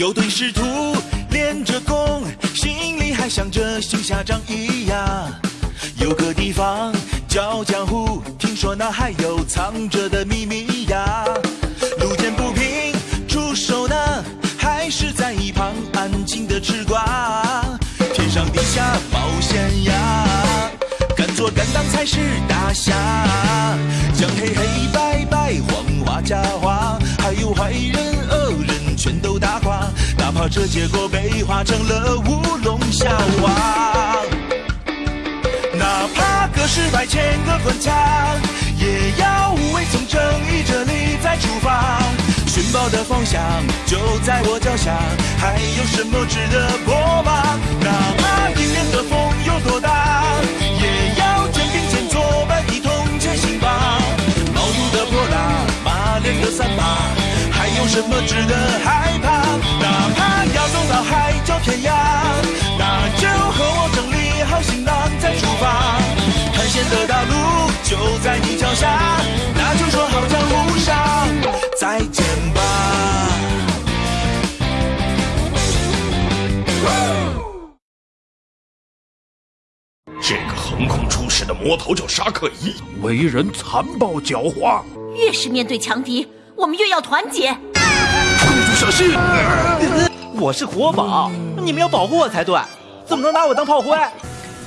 有对师徒练着功，心里还想着行侠仗义呀。有个地方叫江湖，听说那还有藏着的秘密呀。路见不平出手呢，还是在一旁安静的吃瓜。天上地下冒险呀，敢做敢当才是大侠。将黑黑白白黄花假花，还有坏人，这结果被化成了乌龙笑话。哪怕隔世百千个关卡，也要无畏从正义这里再出发。寻宝的方向就在我脚下，还有什么值得过吗？哪怕迎面的风有多大，也要肩并肩作伴一同前行吧。毛肚的泼辣，马脸的三八，还有什么值得害怕？哪怕要走到海角天涯，那就和我整理好行囊再出发。探险的道路就在你脚下，那就说好江湖上再见吧。这个横空出世的魔头叫沙克伊，为人残暴狡猾，越是面对强敌，我们越要团结。公主小心！我是国宝，你们要保护我才对，怎么能拿我当炮灰？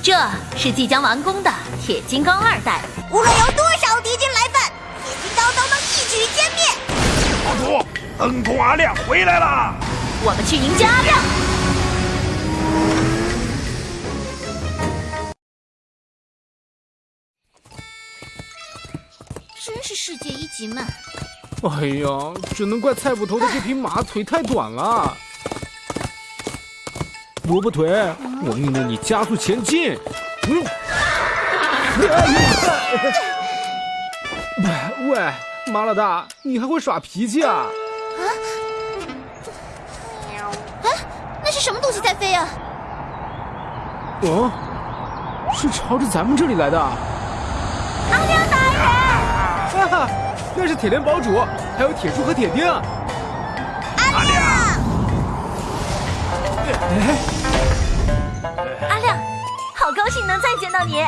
这是即将完工的铁金刚二代，无论有多少敌军来犯，铁金刚都能一举歼灭。公主，恩公阿亮回来了。我们去迎接阿亮。真是世界一级慢。哎呀，只能怪菜捕头的这匹马腿太短了。萝卜腿，我命令你加速前进。嗯。喂喂，马老大，你还会耍脾气啊？哎，那是什么东西在飞啊？哦，是朝着咱们这里来的。阿亮大人，啊，那是铁链堡主，还有铁柱和铁钉。阿亮，哎，阿亮，好高兴能再见到你。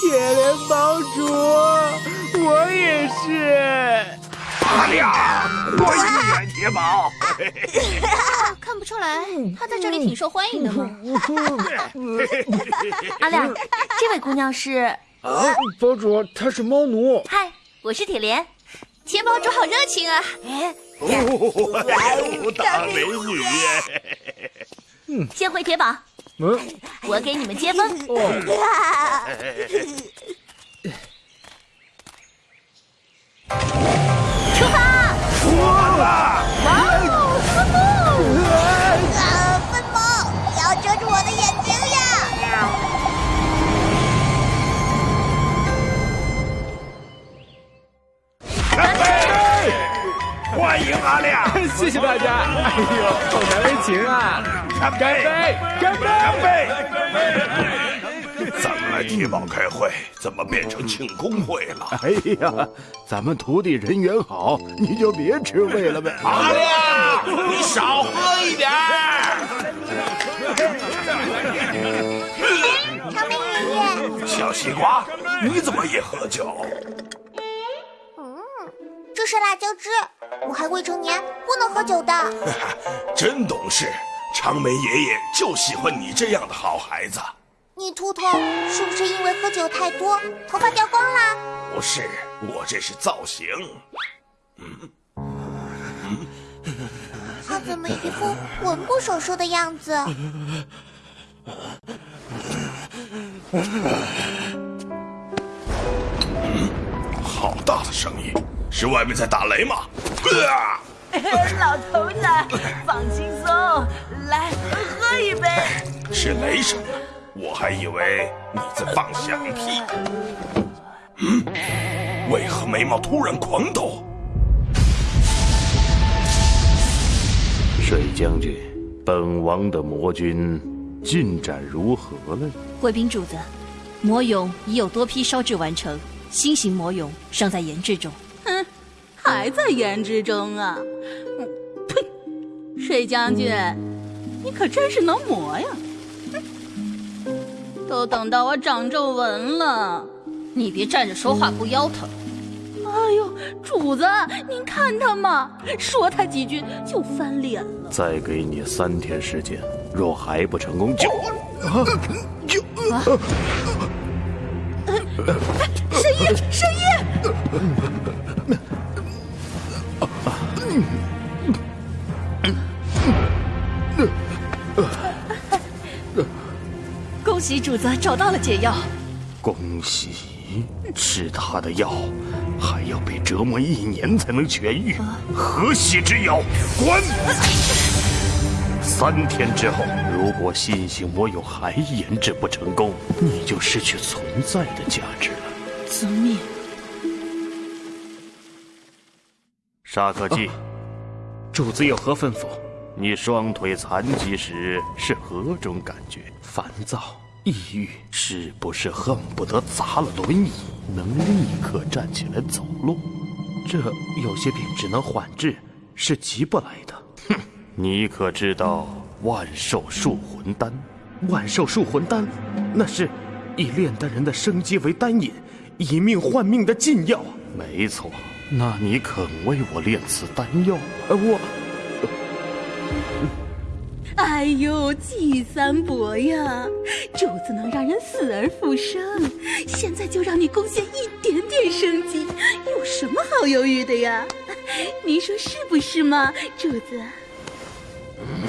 铁链堡主，我也是。阿亮，我一元铁堡。看不出来他在这里挺受欢迎的吗？阿亮，这位姑娘是？啊，堡主，他是猫奴。嗨，我是铁莲。铁堡主好热情啊！哦，大美女耶！嗯，先回铁堡。嗯，我给你们接风。出 谢谢大家。哎呦，好难为情啊！干杯！干杯！干杯！咱们来铁堡开会，怎么变成庆功会了？哎呀，咱们徒弟人缘好，你就别吃味了呗。阿亮，你少喝一点儿。长眉爷爷，小西瓜，你怎么也喝酒？嗯，这是辣椒汁，我还未成年，不能喝酒的。真懂事，长眉爷爷就喜欢你这样的好孩子。你秃头是不是因为喝酒太多，头发掉光啦？不是，我这是造型。他怎么一副魂不守舍的样子？好大的声音，是外面在打雷吗？啊！老头子，放轻松，来喝一杯。是雷声啊！我还以为你在放响屁。嗯，为何眉毛突然狂抖？水将军，本王的魔军进展如何了？贵宾主子，魔俑已有多批烧制完成，新型魔俑尚在研制中。哼，还在言之中啊！水将军，你可真是能磨呀！都等到我长皱纹了，你别站着说话不腰疼。哎呦，主子，您看他嘛，说他几句就翻脸了。再给你三天时间，若还不成功，就就啊！神医，神医！主子找到了解药。恭喜！吃他的药，还要被折磨一年才能痊愈，何喜之有？滚！三天之后，如果信信我有还研制不成功，你就失去存在的价值了。遵命。沙可基，主子有何吩咐？你双腿残疾时是何种感觉？烦躁、抑郁，是不是恨不得砸了轮椅，能立刻站起来走路？这有些病只能缓治，是急不来的。哼，你可知道万寿树魂丹？万寿树魂丹，那是以炼丹人的生机为丹引，以命换命的禁药。没错，那你肯为我炼此丹药？呃，我。哎呦，季三伯呀，主子能让人死而复生，现在就让你贡献一点点生机，有什么好犹豫的呀？您说是不是嘛，主子？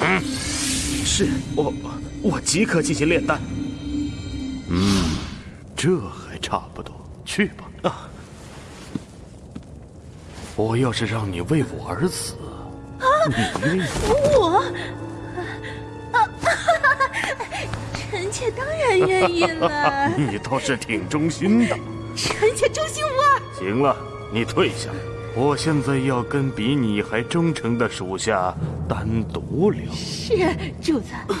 嗯，是我，我即刻进行炼丹。嗯，这还差不多，去吧。啊，我要是让你为我而死，啊，你我。妾当然愿意了。你倒是挺忠心的。臣妾忠心无二。行了，你退下。我现在要跟比你还忠诚的属下单独聊。是，主子。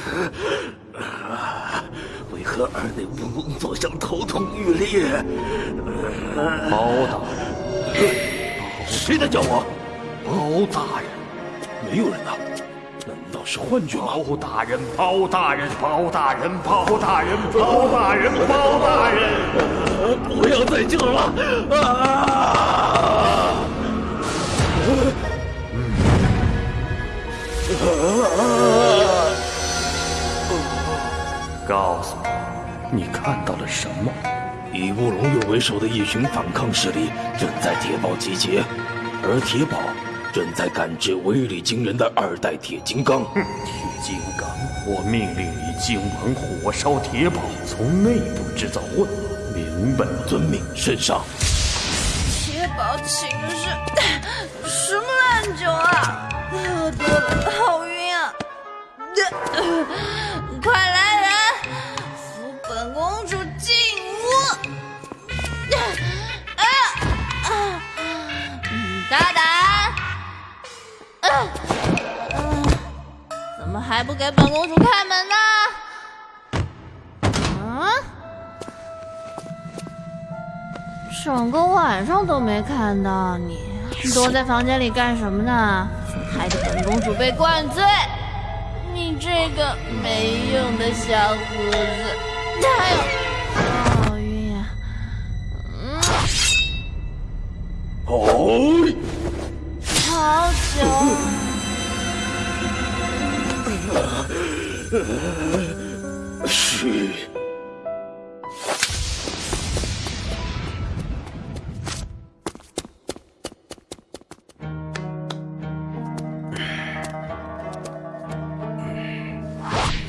为何二内无工作上头痛欲裂？包大人，谁在叫我？包大人，没有人呐。是幻觉吗？包大人，包大人，包大人，包大人，包大人，包大人，不要再叫了！啊！告诉我，你看到了什么？以乌龙院为首的一群反抗势力正在铁堡集结，而铁堡。正在感知威力惊人的二代铁金刚。铁金刚，我命令你今晚火烧铁堡，从内部制造混乱。明白了，遵命，圣上。铁堡寝室，什么烂酒啊！还不给本公主开门呢？啊！整个晚上都没看到你，躲在房间里干什么呢？害得本公主被灌醉！你这个没用的小胡子！哎呦，好晕呀！嗯。哦。好久。嘘。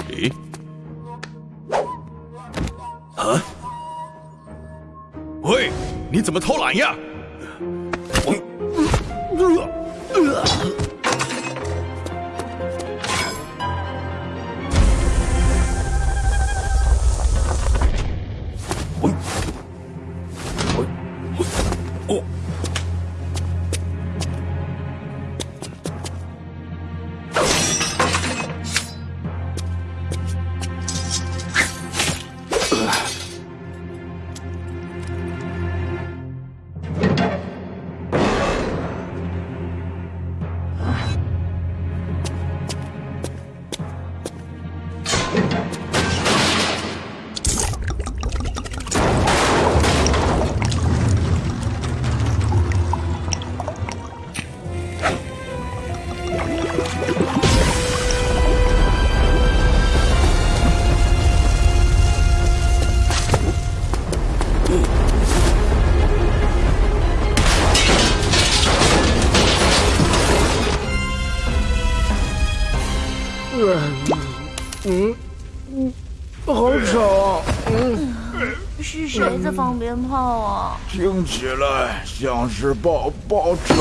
咦？啊？喂，你怎么偷懒呀？Oh. 嗯，是谁在放鞭炮啊？听起来像是爆爆炸。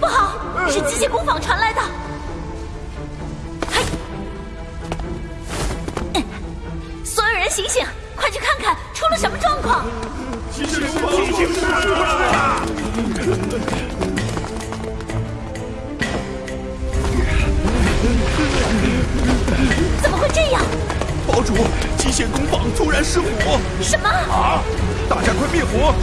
不好，是机械工坊传来的。嘿，所有人醒醒，快去看看出了什么状况！机械工坊出事了！怎么会这样？堡主，机械工坊突然失火！什么？啊！大家快灭火！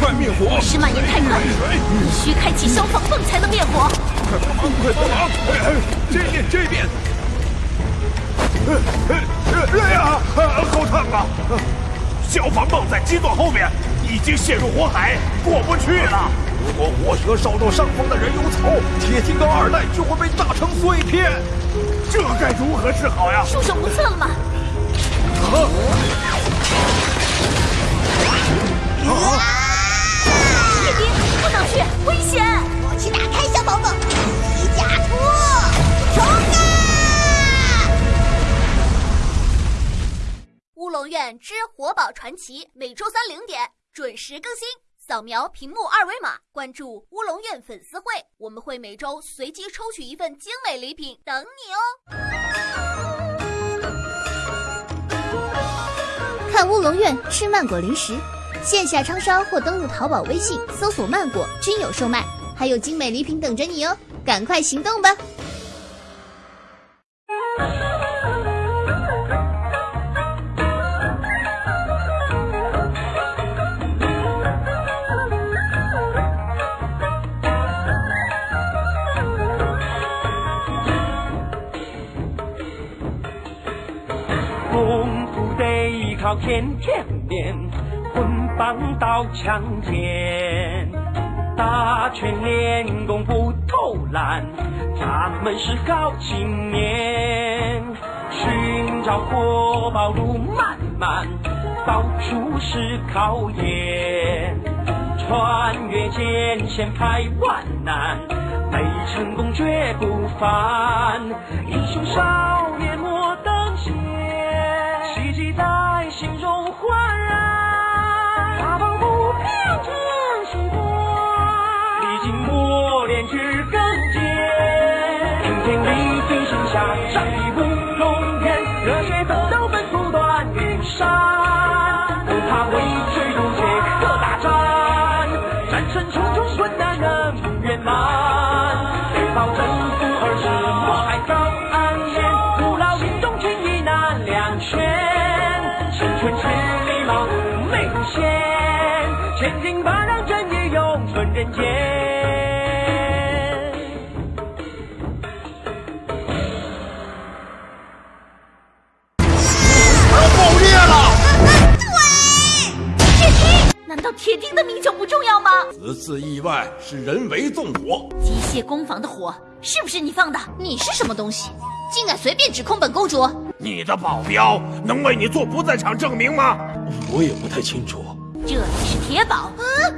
快灭火！是蔓延太快，必须开启消防泵才能灭火。快帮忙！快帮忙！这边，这边！哎呀，好烫啊！消防泵在基座后面，已经陷入火海，过不去了。如果火舌烧到上方的人油槽，铁金刚二代就会被炸成碎片。这该如何是好呀？束手无策了吗？啊！啊！叶丁，不能去，危险！我去打开消防泵，皮甲兔，冲啊！乌龙院之活宝传奇每周三零点准时更新。扫描屏幕二维码，关注乌龙院粉丝会，我们会每周随机抽取一份精美礼品等你哦。看乌龙院吃曼果零食，线下超商或登录淘宝、微信搜索“曼果”均有售卖，还有精美礼品等着你哦，赶快行动吧！天天练，棍棒刀枪剑，打拳练功不偷懒，咱们是好青年。寻找活宝路漫漫，到处是考验，穿越艰险排万难，没成功绝不凡。英雄少年此次意外是人为纵火，机械工坊的火是不是你放的？你是什么东西，竟敢随便指控本公主？你的保镖能为你做不在场证明吗？我也不太清楚。这里是铁堡，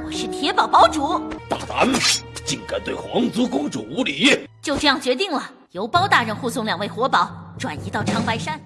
我是铁堡堡主。大胆，竟敢对皇族公主无礼！就这样决定了，由包大人护送两位活宝转移到长白山。